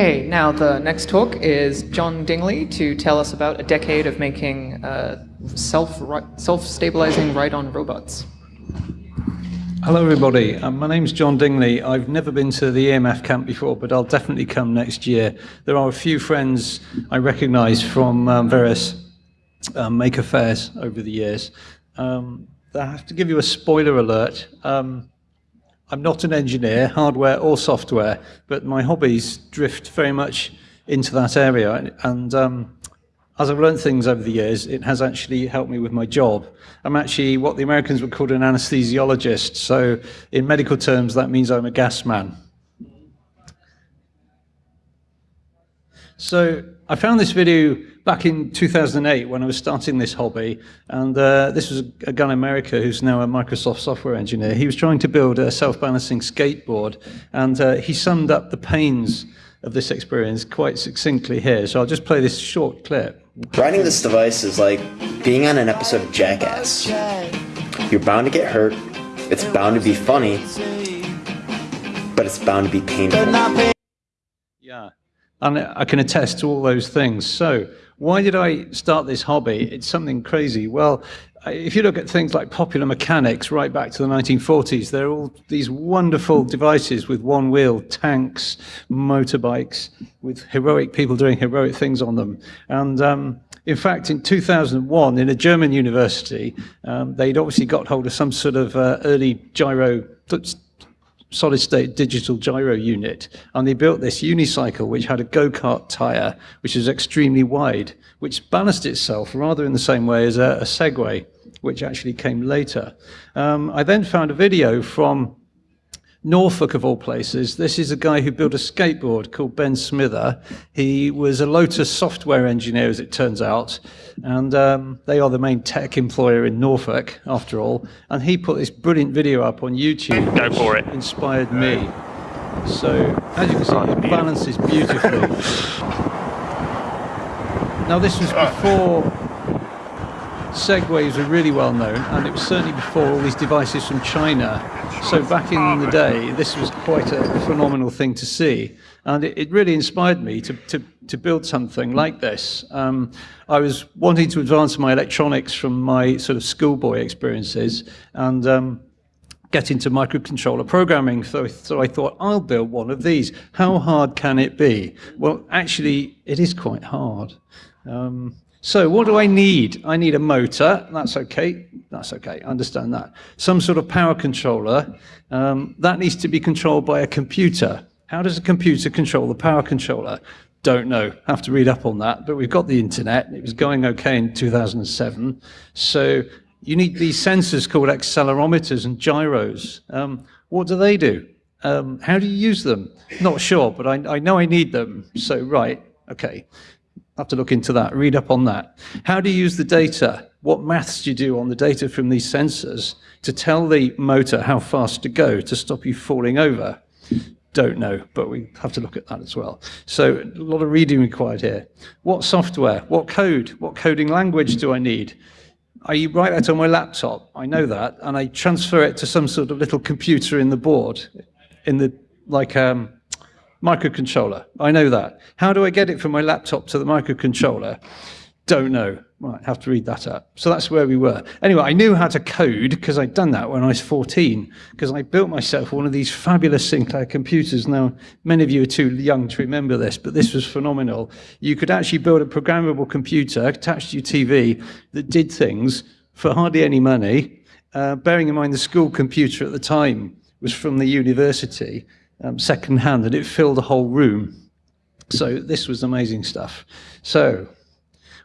Okay, now the next talk is John Dingley to tell us about a decade of making uh, self self-stabilizing ride-on robots. Hello everybody, um, my name's John Dingley. I've never been to the EMF camp before, but I'll definitely come next year. There are a few friends I recognise from um, various um, maker fairs over the years. Um, I have to give you a spoiler alert. Um, I'm not an engineer, hardware or software, but my hobbies drift very much into that area. And um, as I've learned things over the years, it has actually helped me with my job. I'm actually what the Americans would call an anesthesiologist. So in medical terms, that means I'm a gas man. So I found this video back in 2008 when I was starting this hobby, and uh, this was a guy in America who's now a Microsoft software engineer. He was trying to build a self-balancing skateboard, and uh, he summed up the pains of this experience quite succinctly here. So I'll just play this short clip. Riding this device is like being on an episode of Jackass. You're bound to get hurt, it's bound to be funny, but it's bound to be painful. Yeah, and I can attest to all those things. So why did I start this hobby? It's something crazy. Well, if you look at things like popular mechanics right back to the 1940s, there are all these wonderful devices with one wheel, tanks, motorbikes, with heroic people doing heroic things on them. And um, in fact, in 2001, in a German university, um, they'd obviously got hold of some sort of uh, early gyro solid state digital gyro unit. And they built this unicycle, which had a go-kart tire, which is extremely wide, which balanced itself rather in the same way as a, a Segway, which actually came later. Um, I then found a video from Norfolk of all places. This is a guy who built a skateboard called Ben Smither. He was a Lotus software engineer, as it turns out, and um, they are the main tech employer in Norfolk, after all. And he put this brilliant video up on YouTube. Go for it. Inspired me. So, as you can see, it balances beautifully. now, this was before Segways were really well known, and it was certainly before all these devices from China. So back in the day, this was quite a phenomenal thing to see. And it, it really inspired me to, to, to, build something like this. Um, I was wanting to advance my electronics from my sort of schoolboy experiences and um, get into microcontroller programming. So, so I thought, I'll build one of these. How hard can it be? Well, actually, it is quite hard. Um, so what do I need? I need a motor. That's okay. That's okay. I understand that. Some sort of power controller. Um, that needs to be controlled by a computer. How does a computer control the power controller? Don't know. Have to read up on that. But we've got the internet. It was going okay in 2007. So you need these sensors called accelerometers and gyros. Um, what do they do? Um, how do you use them? Not sure, but I, I know I need them. So, right, okay have to look into that, read up on that. How do you use the data? What maths do you do on the data from these sensors to tell the motor how fast to go to stop you falling over? Don't know, but we have to look at that as well. So a lot of reading required here. What software? What code? What coding language do I need? I write that on my laptop, I know that, and I transfer it to some sort of little computer in the board, in the, like, um, Microcontroller, I know that. How do I get it from my laptop to the microcontroller? Don't know. Might have to read that up. So that's where we were. Anyway, I knew how to code because I'd done that when I was 14 because I built myself one of these fabulous Sinclair computers. Now, many of you are too young to remember this, but this was phenomenal. You could actually build a programmable computer attached to your TV that did things for hardly any money, uh, bearing in mind the school computer at the time was from the university um, second-hand, and it filled the whole room. So this was amazing stuff. So,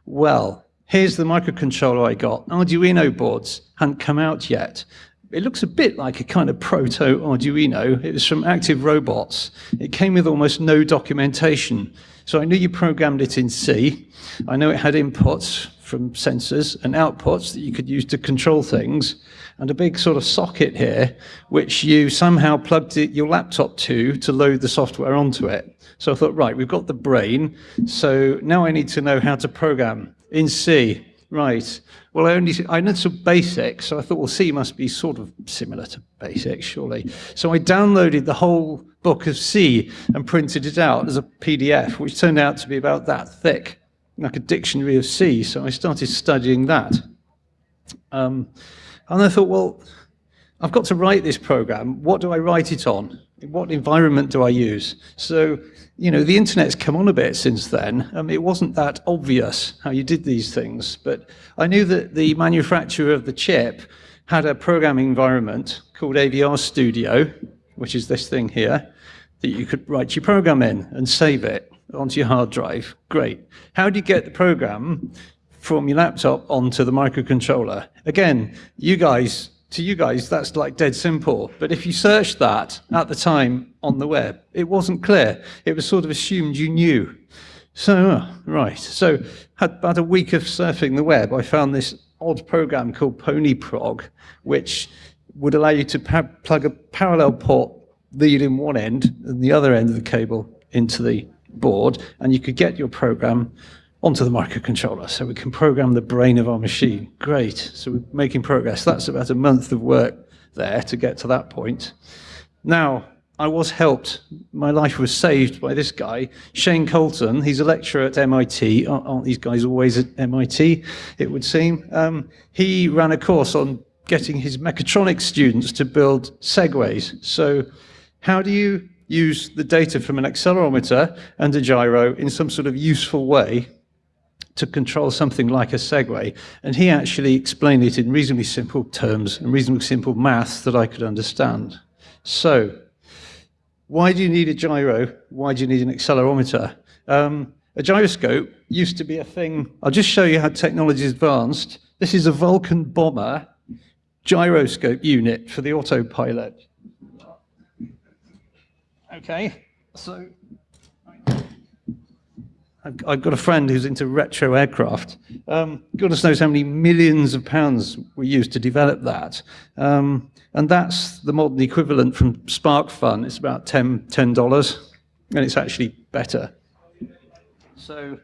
well, here's the microcontroller I got. Arduino boards hadn't come out yet. It looks a bit like a kind of proto Arduino. It was from Active Robots. It came with almost no documentation. So I knew you programmed it in C. I know it had inputs from sensors and outputs that you could use to control things, and a big sort of socket here, which you somehow plugged it, your laptop to to load the software onto it. So I thought, right, we've got the brain, so now I need to know how to program in C. Right. Well, I only I know some basics, so I thought, well, C must be sort of similar to basics, surely. So I downloaded the whole book of C and printed it out as a PDF, which turned out to be about that thick, like a dictionary of C. So I started studying that. Um, and I thought, well, I've got to write this program. What do I write it on? What environment do I use? So, you know, the internet's come on a bit since then. Um, it wasn't that obvious how you did these things, but I knew that the manufacturer of the chip had a programming environment called AVR Studio, which is this thing here, that you could write your program in and save it onto your hard drive. Great. How do you get the program from your laptop onto the microcontroller? Again, you guys to you guys, that's like dead simple. But if you searched that at the time on the web, it wasn't clear. It was sort of assumed you knew. So, uh, right. So, had about a week of surfing the web, I found this odd program called PonyProg, which would allow you to plug a parallel port lead in one end and the other end of the cable into the board, and you could get your program onto the microcontroller so we can program the brain of our machine. Great, so we're making progress. That's about a month of work there to get to that point. Now, I was helped, my life was saved by this guy, Shane Colton. He's a lecturer at MIT. Aren't these guys always at MIT, it would seem? Um, he ran a course on getting his mechatronics students to build segways. So how do you use the data from an accelerometer and a gyro in some sort of useful way to control something like a Segway. And he actually explained it in reasonably simple terms and reasonably simple maths that I could understand. So, why do you need a gyro? Why do you need an accelerometer? Um, a gyroscope used to be a thing. I'll just show you how technology has advanced. This is a Vulcan bomber gyroscope unit for the autopilot. Okay, so I've, I've, got a friend who's into retro aircraft. Um, goodness knows how many millions of pounds were used to develop that. Um, and that's the modern equivalent from SparkFun. It's about $10, $10 and it's actually better. So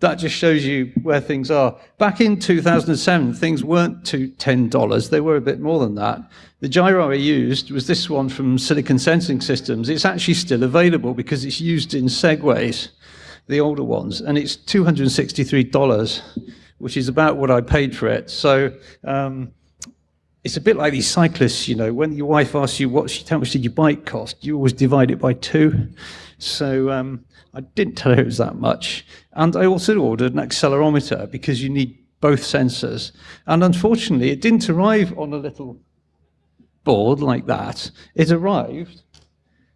that just shows you where things are. Back in 2007, things weren't to $10. They were a bit more than that. The gyro I used was this one from Silicon Sensing Systems. It's actually still available because it's used in Segways the older ones, and it's $263, which is about what I paid for it. So um, it's a bit like these cyclists, you know, when your wife asks you what, how much did your bike cost, you always divide it by two. So um, I didn't tell her it was that much. And I also ordered an accelerometer because you need both sensors. And unfortunately, it didn't arrive on a little board like that. It arrived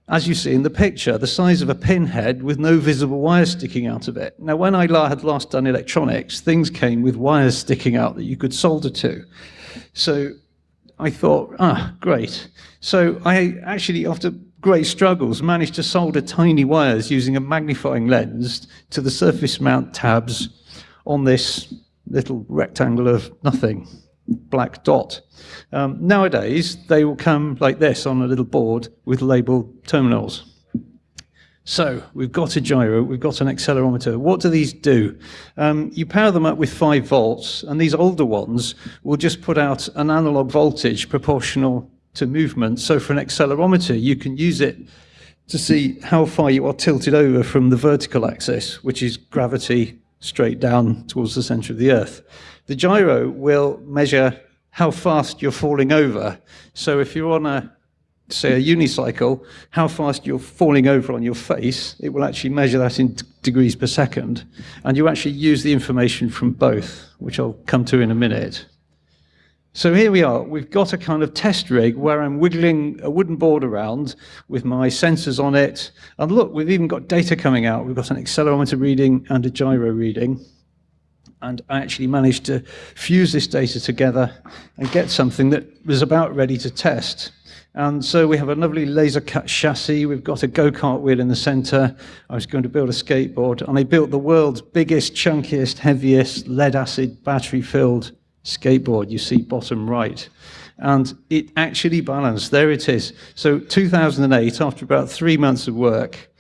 as you see in the picture, the size of a pinhead with no visible wires sticking out of it. Now, when I had last done electronics, things came with wires sticking out that you could solder to. So I thought, ah, great. So I actually, after great struggles, managed to solder tiny wires using a magnifying lens to the surface mount tabs on this little rectangle of nothing black dot. Um, nowadays, they will come like this on a little board with labeled terminals. So we've got a gyro, we've got an accelerometer. What do these do? Um, you power them up with 5 volts, and these older ones will just put out an analog voltage proportional to movement. So for an accelerometer, you can use it to see how far you are tilted over from the vertical axis, which is gravity straight down towards the center of the Earth. The gyro will measure how fast you're falling over. So if you're on a, say, a unicycle, how fast you're falling over on your face, it will actually measure that in degrees per second. And you actually use the information from both, which I'll come to in a minute. So here we are. We've got a kind of test rig where I'm wiggling a wooden board around with my sensors on it. And look, we've even got data coming out. We've got an accelerometer reading and a gyro reading and I actually managed to fuse this data together and get something that was about ready to test. And so we have a lovely laser cut chassis. We've got a go-kart wheel in the center. I was going to build a skateboard and I built the world's biggest, chunkiest, heaviest lead acid battery filled skateboard. You see bottom right. And it actually balanced. There it is. So 2008, after about three months of work,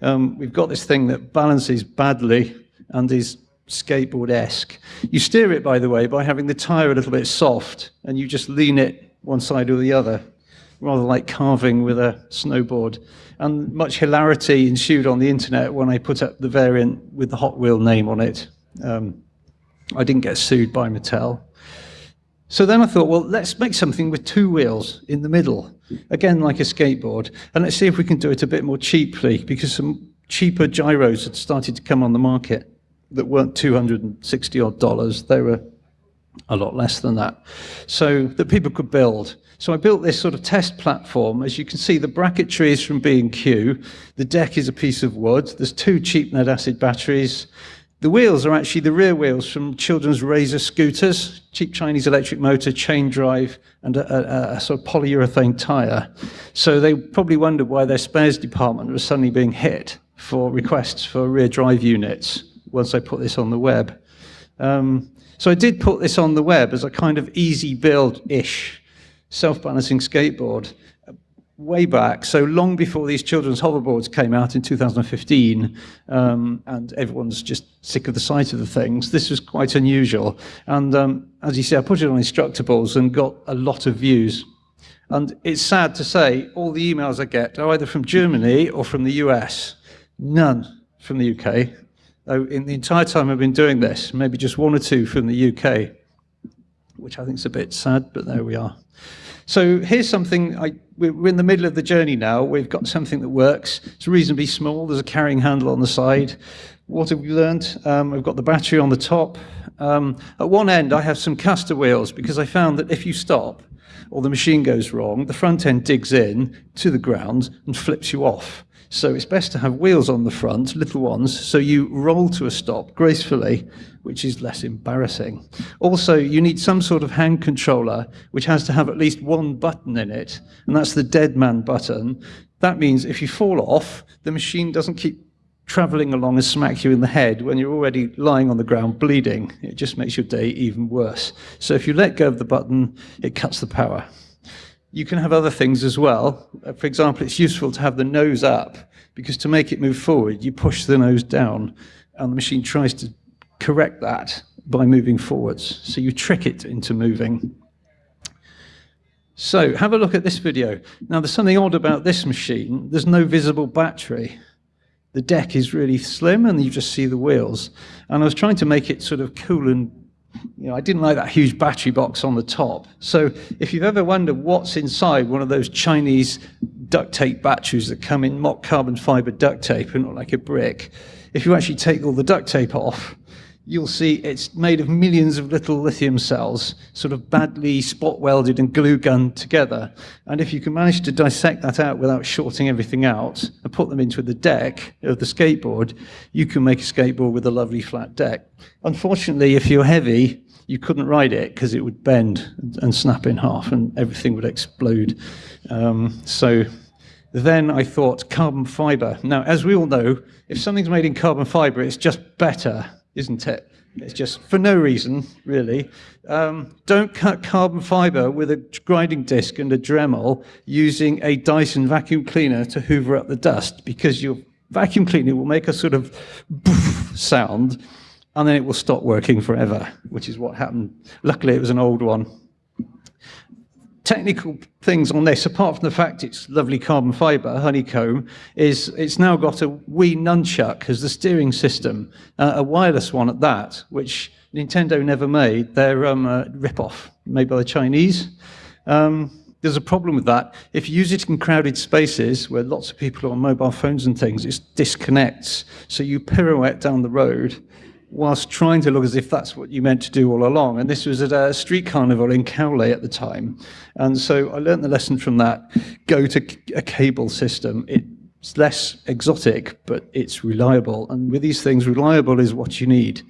um, we've got this thing that balances badly and is skateboard-esque. You steer it, by the way, by having the tire a little bit soft, and you just lean it one side or the other, rather like carving with a snowboard. And much hilarity ensued on the internet when I put up the variant with the Hot Wheel name on it. Um, I didn't get sued by Mattel. So then I thought, well, let's make something with two wheels in the middle, again like a skateboard, and let's see if we can do it a bit more cheaply, because some cheaper gyros had started to come on the market that weren't 260 odd dollars. They were a lot less than that. So that people could build. So I built this sort of test platform. As you can see, the bracketry is from B&Q. The deck is a piece of wood. There's two cheap lead acid batteries. The wheels are actually the rear wheels from children's Razor scooters, cheap Chinese electric motor, chain drive, and a, a, a, sort of polyurethane tire. So they probably wondered why their spares department was suddenly being hit for requests for rear drive units once I put this on the web. Um, so I did put this on the web as a kind of easy build-ish self-balancing skateboard way back, so long before these children's hoverboards came out in 2015, um, and everyone's just sick of the sight of the things. This was quite unusual. And um, as you see, I put it on Instructables and got a lot of views. And it's sad to say, all the emails I get are either from Germany or from the US. None from the UK. Though in the entire time I've been doing this, maybe just one or two from the UK, which I think is a bit sad, but there we are. So here's something, I, we're in the middle of the journey now. We've got something that works. It's reasonably small. There's a carrying handle on the side. What have we learned? Um, I've got the battery on the top. Um, at one end, I have some caster wheels because I found that if you stop or the machine goes wrong, the front end digs in to the ground and flips you off. So it's best to have wheels on the front, little ones, so you roll to a stop gracefully, which is less embarrassing. Also, you need some sort of hand controller, which has to have at least one button in it, and that's the dead man button. That means if you fall off, the machine doesn't keep traveling along and smack you in the head when you're already lying on the ground bleeding. It just makes your day even worse. So if you let go of the button, it cuts the power. You can have other things as well. Uh, for example, it's useful to have the nose up because to make it move forward, you push the nose down and the machine tries to correct that by moving forwards. So you trick it into moving. So have a look at this video. Now there's something odd about this machine. There's no visible battery. The deck is really slim and you just see the wheels. And I was trying to make it sort of cool and you know, I didn't like that huge battery box on the top. So if you've ever wondered what's inside one of those Chinese duct tape batteries that come in mock carbon fiber duct tape and look like a brick, if you actually take all the duct tape off, you'll see it's made of millions of little lithium cells, sort of badly spot welded and glue gunned together. And if you can manage to dissect that out without shorting everything out and put them into the deck of the skateboard, you can make a skateboard with a lovely flat deck. Unfortunately, if you're heavy, you couldn't ride it because it would bend and snap in half and everything would explode. Um, so then I thought carbon fiber. Now, as we all know, if something's made in carbon fiber, it's just better isn't it? It's just for no reason, really. Um, don't cut carbon fiber with a grinding disc and a Dremel using a Dyson vacuum cleaner to hoover up the dust because your vacuum cleaner will make a sort of sound and then it will stop working forever, which is what happened. Luckily, it was an old one technical things on this, apart from the fact it's lovely carbon fiber, honeycomb, is it's now got a Wii Nunchuck as the steering system, uh, a wireless one at that, which Nintendo never made. They're um, a rip-off made by the Chinese. Um, there's a problem with that. If you use it in crowded spaces where lots of people are on mobile phones and things, it disconnects. So you pirouette down the road whilst trying to look as if that's what you meant to do all along. And this was at a street carnival in Cowley at the time. And so I learned the lesson from that. Go to a cable system. It's less exotic, but it's reliable. And with these things, reliable is what you need.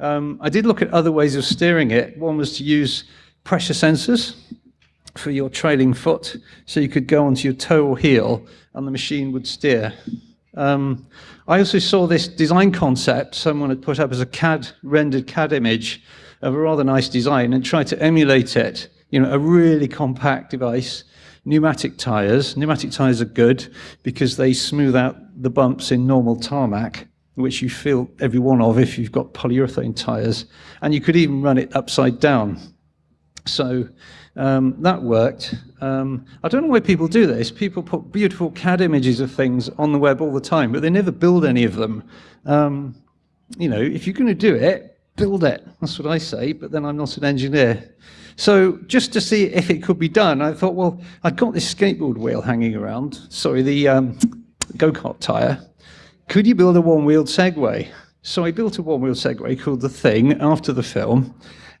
Um, I did look at other ways of steering it. One was to use pressure sensors for your trailing foot. So you could go onto your toe or heel and the machine would steer. Um, I also saw this design concept someone had put up as a CAD, rendered CAD image of a rather nice design and tried to emulate it. You know, a really compact device, pneumatic tires. Pneumatic tires are good because they smooth out the bumps in normal tarmac. which you feel every one of if you've got polyurethane tires, and you could even run it upside down. So um, that worked. Um, I don't know why people do this. People put beautiful CAD images of things on the web all the time, but they never build any of them. Um, you know, if you're going to do it, build it. That's what I say, but then I'm not an engineer. So just to see if it could be done, I thought, well, I've got this skateboard wheel hanging around, sorry, the um, go-kart tire. Could you build a one-wheeled Segway? So I built a one-wheeled Segway called The Thing after the film,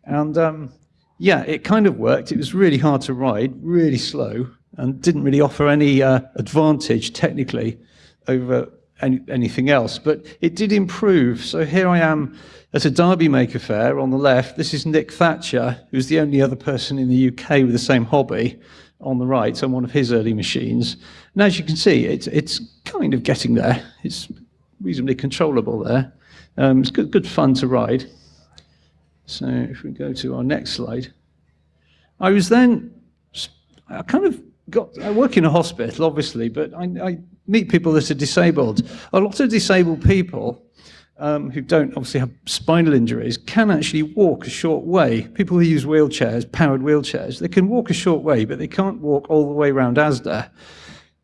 and um, yeah, it kind of worked. It was really hard to ride, really slow, and didn't really offer any uh, advantage technically over any, anything else. But it did improve. So here I am at a Derby Maker Faire on the left. This is Nick Thatcher, who's the only other person in the UK with the same hobby on the right on one of his early machines. And as you can see, it's, it's kind of getting there. It's reasonably controllable there. Um, it's good, good fun to ride. So if we go to our next slide, I was then, I kind of got, I work in a hospital, obviously, but I, I meet people that are disabled. A lot of disabled people um, who don't obviously have spinal injuries can actually walk a short way. People who use wheelchairs, powered wheelchairs, they can walk a short way, but they can't walk all the way around ASDA.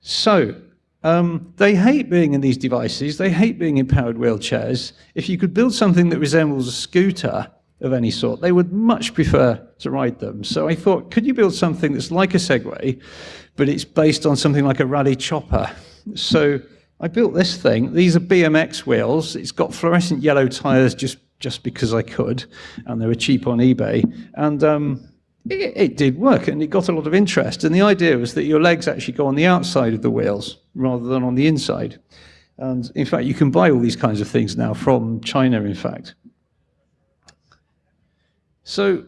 So um, they hate being in these devices. They hate being in powered wheelchairs. If you could build something that resembles a scooter, of any sort. They would much prefer to ride them. So I thought, could you build something that's like a Segway, but it's based on something like a Raleigh Chopper? So I built this thing. These are BMX wheels. It's got fluorescent yellow tires just, just because I could, and they were cheap on eBay. And um, it, it did work, and it got a lot of interest. And the idea was that your legs actually go on the outside of the wheels rather than on the inside. And in fact, you can buy all these kinds of things now from China, in fact. So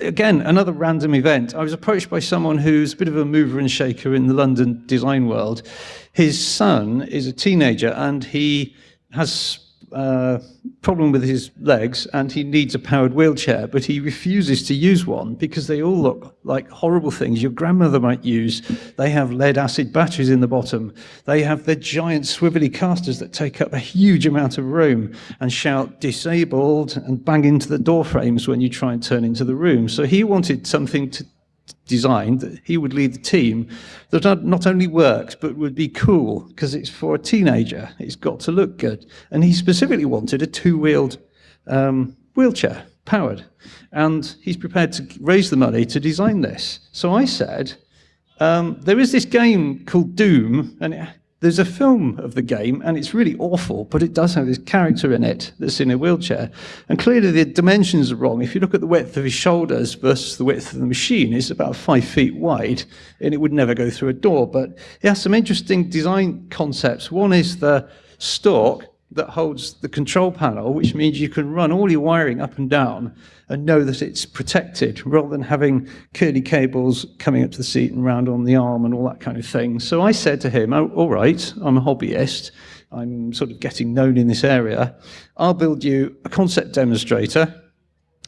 again, another random event. I was approached by someone who's a bit of a mover and shaker in the London design world. His son is a teenager and he has uh, problem with his legs and he needs a powered wheelchair, but he refuses to use one because they all look like horrible things your grandmother might use. They have lead acid batteries in the bottom. They have the giant swivelly casters that take up a huge amount of room and shout disabled and bang into the door frames when you try and turn into the room. So he wanted something to designed that he would lead the team that not only works but would be cool because it's for a teenager. It's got to look good. And he specifically wanted a two-wheeled um, wheelchair, powered. And he's prepared to raise the money to design this. So I said, um, there is this game called Doom, and it there's a film of the game, and it's really awful, but it does have this character in it that's in a wheelchair. And clearly the dimensions are wrong. If you look at the width of his shoulders versus the width of the machine, it's about five feet wide, and it would never go through a door. But it has some interesting design concepts. One is the stalk that holds the control panel, which means you can run all your wiring up and down and know that it's protected rather than having curly cables coming up to the seat and round on the arm and all that kind of thing. So I said to him, oh, all right, I'm a hobbyist. I'm sort of getting known in this area. I'll build you a concept demonstrator.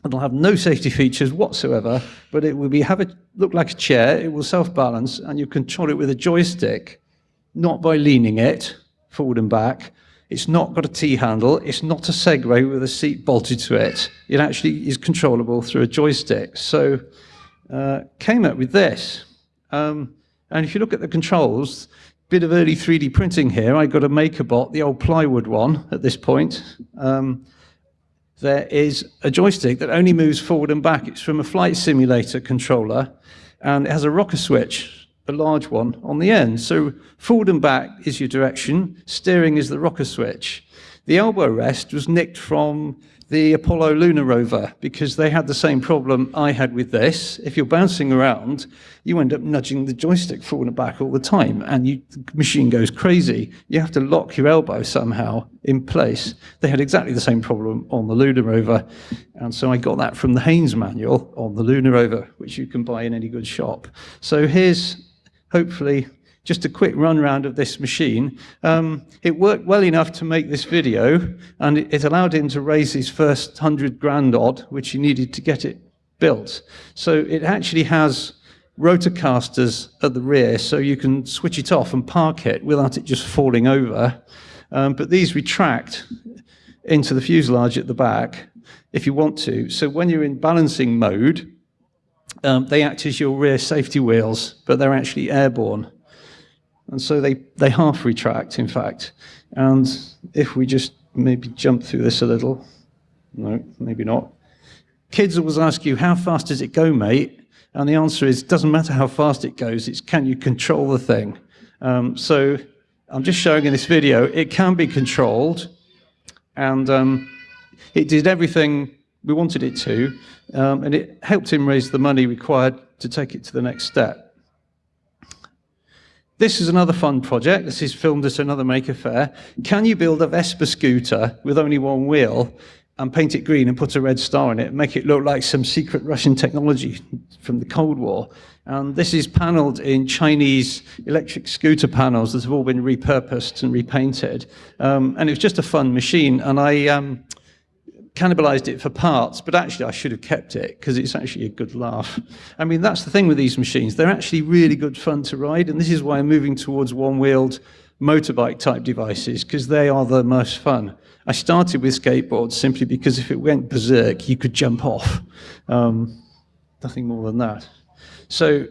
It'll have no safety features whatsoever, but it will be have it look like a chair. It will self-balance, and you control it with a joystick, not by leaning it forward and back, it's not got a T-handle. It's not a Segway with a seat bolted to it. It actually is controllable through a joystick. So uh, came up with this. Um, and if you look at the controls, bit of early 3D printing here. I got a MakerBot, the old plywood one at this point. Um, there is a joystick that only moves forward and back. It's from a flight simulator controller, and it has a rocker switch a large one on the end. So forward and back is your direction, steering is the rocker switch. The elbow rest was nicked from the Apollo lunar rover because they had the same problem I had with this. If you're bouncing around, you end up nudging the joystick forward and back all the time and you, the machine goes crazy. You have to lock your elbow somehow in place. They had exactly the same problem on the lunar rover. And so I got that from the Haynes manual on the lunar rover, which you can buy in any good shop. So here's hopefully just a quick run round of this machine. Um, it worked well enough to make this video, and it, it allowed him to raise his first 100 grand odd, which he needed to get it built. So it actually has rotor casters at the rear, so you can switch it off and park it without it just falling over. Um, but these retract into the fuselage at the back if you want to. So when you're in balancing mode, um, they act as your rear safety wheels, but they're actually airborne. And so they, they half retract, in fact. And if we just maybe jump through this a little, no, maybe not. Kids always ask you, how fast does it go, mate? And the answer is, doesn't matter how fast it goes, it's can you control the thing? Um, so I'm just showing in this video, it can be controlled, and um, it did everything we wanted it to, um, and it helped him raise the money required to take it to the next step. This is another fun project. This is filmed at another Maker fair. Can you build a Vespa scooter with only one wheel and paint it green and put a red star in it and make it look like some secret Russian technology from the Cold War? And this is paneled in Chinese electric scooter panels that have all been repurposed and repainted. Um, and it was just a fun machine. And I, um, cannibalized it for parts, but actually I should have kept it because it's actually a good laugh. I mean, that's the thing with these machines. They're actually really good fun to ride, and this is why I'm moving towards one-wheeled motorbike type devices because they are the most fun. I started with skateboards simply because if it went berserk, you could jump off. Um, nothing more than that. So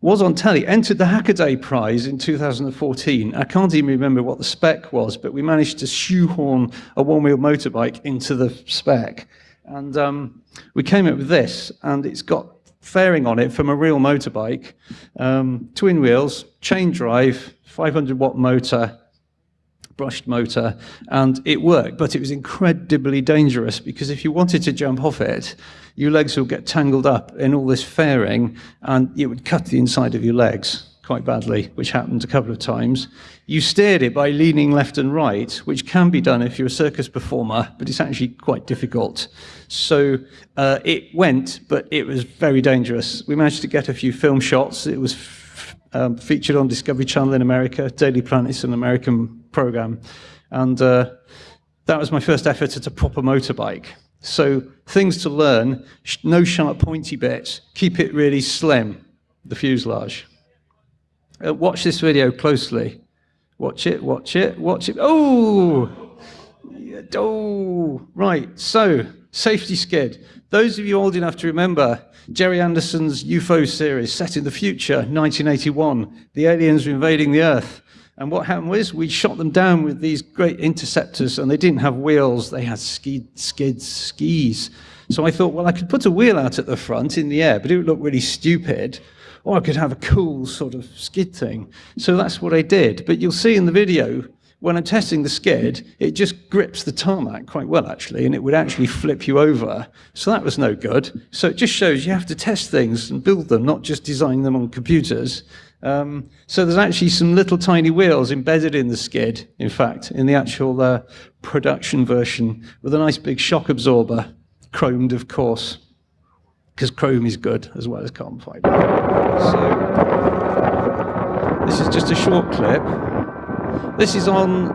was on telly, entered the Hackaday Prize in 2014. I can't even remember what the spec was, but we managed to shoehorn a one-wheel motorbike into the spec. And um, we came up with this, and it's got fairing on it from a real motorbike, um, twin wheels, chain drive, 500 watt motor, brushed motor, and it worked, but it was incredibly dangerous because if you wanted to jump off it, your legs would get tangled up in all this fairing and it would cut the inside of your legs quite badly, which happened a couple of times. You steered it by leaning left and right, which can be done if you're a circus performer, but it's actually quite difficult. So uh, it went, but it was very dangerous. We managed to get a few film shots. It was um, featured on Discovery Channel in America. Daily Planet's an American program. And uh, that was my first effort at a proper motorbike. So things to learn, no sharp pointy bits, keep it really slim, the fuselage. Uh, watch this video closely. Watch it, watch it, watch it. Oh! Oh, right. So, safety skid. Those of you old enough to remember Gerry Anderson's UFO series set in the future, 1981, the aliens were invading the Earth. And what happened was we shot them down with these great interceptors, and they didn't have wheels, they had skid, skids, skis. So I thought, well, I could put a wheel out at the front in the air, but it would look really stupid. Or I could have a cool sort of skid thing. So that's what I did. But you'll see in the video, when I'm testing the skid, it just grips the tarmac quite well, actually, and it would actually flip you over. So that was no good. So it just shows you have to test things and build them, not just design them on computers. Um, so there's actually some little tiny wheels embedded in the skid, in fact, in the actual uh, production version, with a nice big shock absorber, chromed, of course, because chrome is good as well as carbon fiber. So this is just a short clip. This is on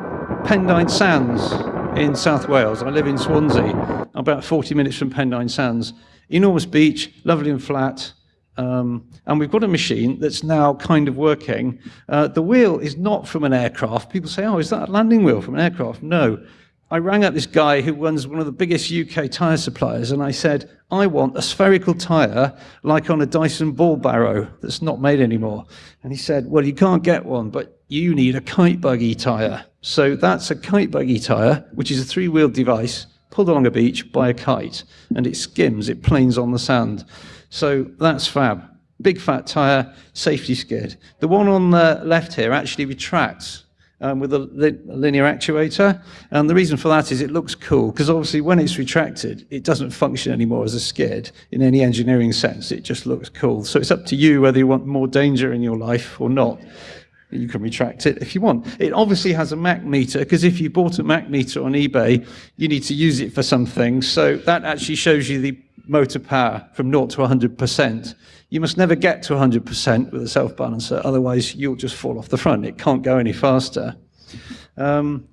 Pendine Sands in South Wales. I live in Swansea, about 40 minutes from Pendine Sands. Enormous beach, lovely and flat, um, and we've got a machine that's now kind of working. Uh, the wheel is not from an aircraft. People say, oh, is that a landing wheel from an aircraft? No. I rang up this guy who runs one of the biggest UK tyre suppliers, and I said, I want a spherical tyre like on a Dyson ball barrow that's not made anymore. And he said, well, you can't get one, but you need a kite buggy tyre. So that's a kite buggy tyre, which is a three-wheeled device pulled along a beach by a kite, and it skims, it planes on the sand. So that's fab. Big fat tyre, safety skid. The one on the left here actually retracts um, with a li linear actuator. And the reason for that is it looks cool, because obviously when it's retracted, it doesn't function anymore as a skid in any engineering sense. It just looks cool. So it's up to you whether you want more danger in your life or not. You can retract it if you want. It obviously has a Mach meter, because if you bought a Mach meter on eBay, you need to use it for something. So that actually shows you the motor power from 0 to 100%. You must never get to 100% with a self-balancer, otherwise you'll just fall off the front. It can't go any faster. Um,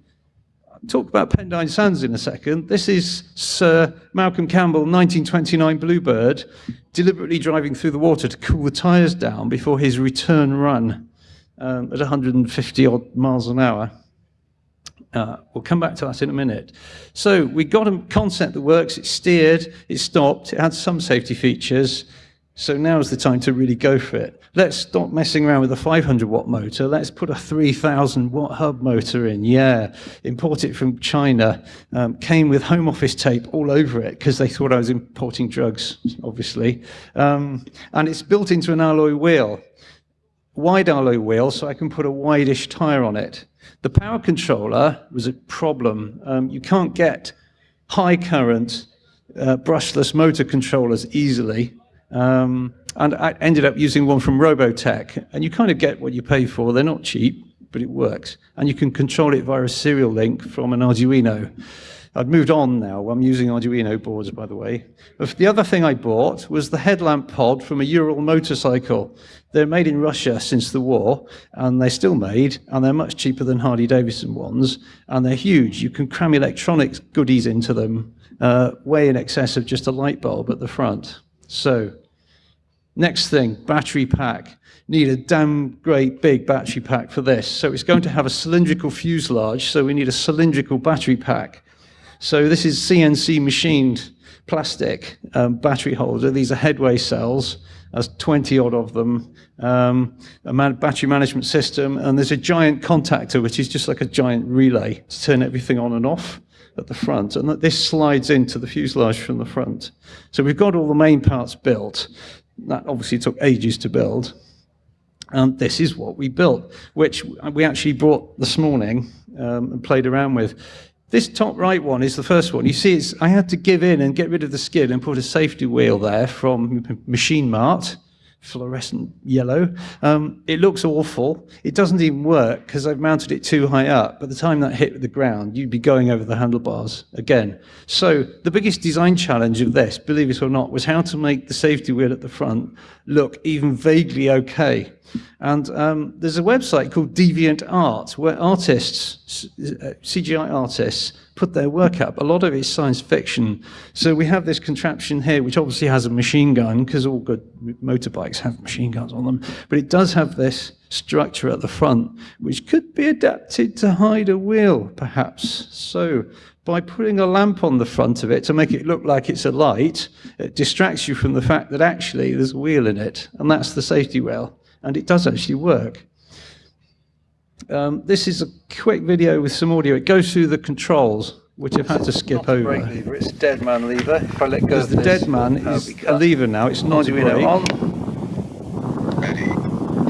talk about Pendine Sands in a second. This is Sir Malcolm Campbell, 1929 Bluebird, deliberately driving through the water to cool the tyres down before his return run um, at 150 odd miles an hour. Uh, we'll come back to that in a minute. So we got a concept that works. It steered, it stopped, it had some safety features. So now's the time to really go for it. Let's stop messing around with a 500 watt motor. Let's put a 3000 watt hub motor in. Yeah, import it from China. Um, came with home office tape all over it because they thought I was importing drugs, obviously. Um, and it's built into an alloy wheel, wide alloy wheel, so I can put a wideish tire on it. The power controller was a problem. Um, you can't get high current uh, brushless motor controllers easily. Um, and I ended up using one from Roboteq. And you kind of get what you pay for. They're not cheap, but it works. And you can control it via a serial link from an Arduino. I've moved on now. I'm using Arduino boards, by the way. The other thing I bought was the headlamp pod from a Ural motorcycle. They're made in Russia since the war, and they're still made, and they're much cheaper than Harley-Davidson ones, and they're huge. You can cram electronics goodies into them, uh, way in excess of just a light bulb at the front. So Next thing, battery pack. Need a damn great big battery pack for this. So it's going to have a cylindrical fuselage, so we need a cylindrical battery pack. So this is CNC machined plastic um, battery holder. These are headway cells. There's 20 odd of them. Um, a man battery management system, and there's a giant contactor, which is just like a giant relay to turn everything on and off at the front, and that this slides into the fuselage from the front. So we've got all the main parts built. That obviously took ages to build. And this is what we built, which we actually brought this morning um, and played around with. This top right one is the first one. You see, it's, I had to give in and get rid of the skid and put a safety wheel there from Machine Mart fluorescent yellow. Um, it looks awful. It doesn't even work because I've mounted it too high up. By the time that hit the ground, you'd be going over the handlebars again. So the biggest design challenge of this, believe it or not, was how to make the safety wheel at the front look even vaguely okay. And um, there's a website called Deviant Art where artists, uh, CGI artists, put their work up. A lot of it is science fiction. So we have this contraption here, which obviously has a machine gun, because all good motorbikes have machine guns on them. But it does have this structure at the front, which could be adapted to hide a wheel, perhaps. So by putting a lamp on the front of it to make it look like it's a light, it distracts you from the fact that actually there's a wheel in it, and that's the safety rail. And it does actually work. Um, this is a quick video with some audio. It goes through the controls, which I've had to skip over. Lever, it's a dead man lever. If I let go Because the this, dead man is a lever now, it's not a brake. on. Ready.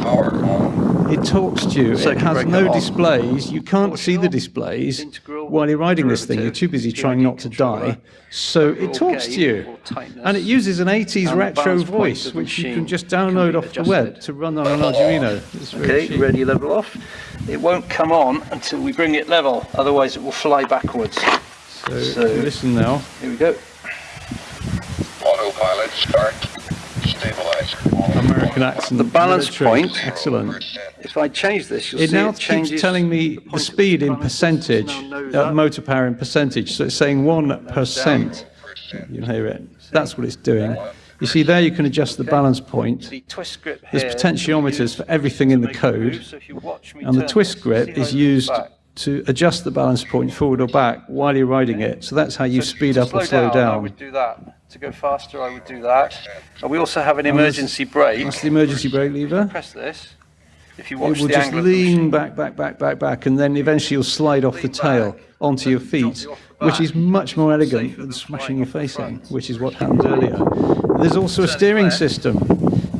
Power on. It talks to you. It has no on. displays. You can't see the displays while you're riding this thing. You're too busy derivative, trying not to die. So it talks to you. And it uses an 80s retro voice, which you can just can download off the web to run on an Arduino. Okay, cheap. ready level off. It won't come on until we bring it level, otherwise it will fly backwards. So, So- listen now. Here we go. Autopilot start. American accent. The balance military. point. Excellent. If I change this, you'll It see now it keeps telling me the the, speed in percentage, uh, motor power in percentage. So it's saying 1%. You'll hear it. That's what it's doing. You see there you can adjust the balance point. The twist grip There's potentiometers for everything in the code. move, so if you watch me And the twist grip is used? To adjust the balance point forward or back while you're riding it. So that's how you So speed up or slow I down. would do that. To go faster, I would do that. And we also have an emergency brake. That's the emergency brake lever. Press this. If you It will the just lean back, back, back, back, back, and then eventually you'll slide off the tail onto your feet, you which is much more elegant than smashing your face in, which is what happened earlier. There's also a steering system.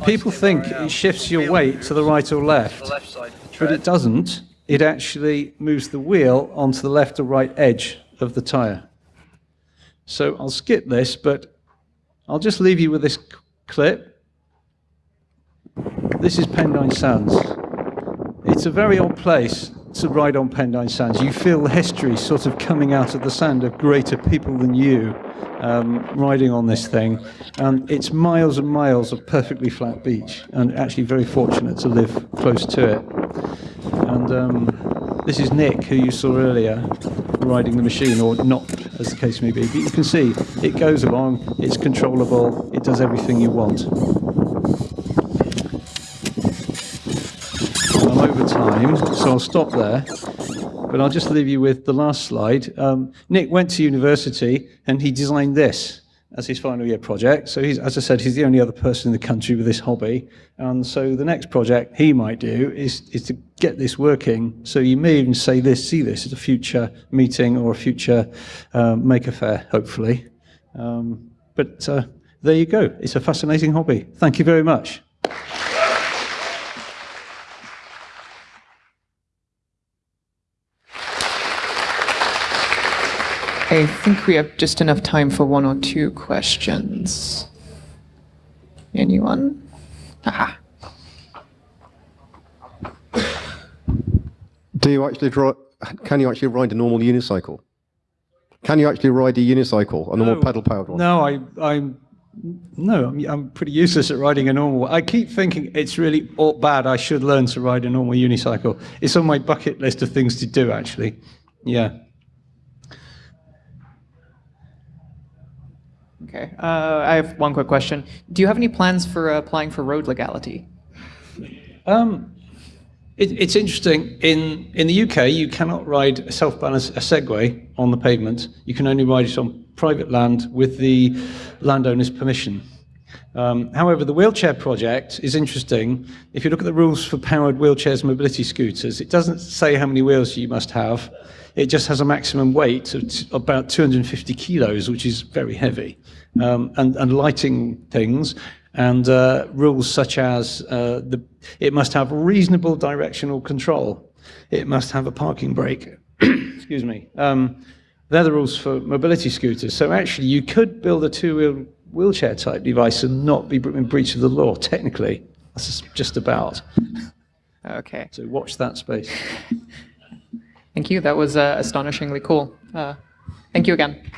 People think I it shifts your weight to the right or left, left side of the but it doesn't. It actually moves the wheel onto the left or right edge of the tyre. So I'll skip this, but I'll just leave you with this clip. This is Pendine Sands. It's a very odd place to ride on Pendine Sands. You feel the history sort of coming out of the sand of greater people than you um, riding on this thing. And it's miles and miles of perfectly flat beach, and actually very fortunate to live close to it. And um, this is Nick, who you saw earlier, riding the machine, or not, as the case may be. But you can see it goes along, it's controllable, it does everything you want. I'm over time, so I'll stop there. but I'll just leave you with the last slide. Um, Nick went to university and he designed this as his final year project. So he's, as I said, he's the only other person in the country with this hobby. And so the next project he might do is, is to get this working. So you may even say this, see this at a future meeting or a future um, Maker Fair, hopefully. Um, but uh, there you go. It's a fascinating hobby. Thank you very much. I think we have just enough time for one or two questions. Anyone? Aha. Do you actually dri Can you actually ride a normal unicycle? Can you actually ride a unicycle, a normal pedal powered one? No, I, I'm no, I'm, I'm pretty useless at riding a normal. I keep thinking it's really bad. I should learn to ride a normal unicycle. It's on my bucket list of things to do, actually. Yeah. Okay. Uh, I have one quick question. Do you have any plans for uh, applying for road legality? Um, it, it's interesting. In in the UK, you cannot ride a self-balance a Segway on the pavement. You can only ride it on private land with the landowner's permission. Um, however, the wheelchair project is interesting. If you look at the rules for powered wheelchairs and mobility scooters, it doesn't say how many wheels you must have. It just has a maximum weight of about 250 kilos, which is very heavy, um, and, and lighting things, and uh, rules such as uh, the, it must have reasonable directional control. It must have a parking brake. Excuse me. Um, they're the rules for mobility scooters. So actually, you could build a two-wheel wheelchair type device and not be in breach of the law, technically. That's just about. Okay. So watch that space. Thank you. That was uh, astonishingly cool. Uh, thank you again.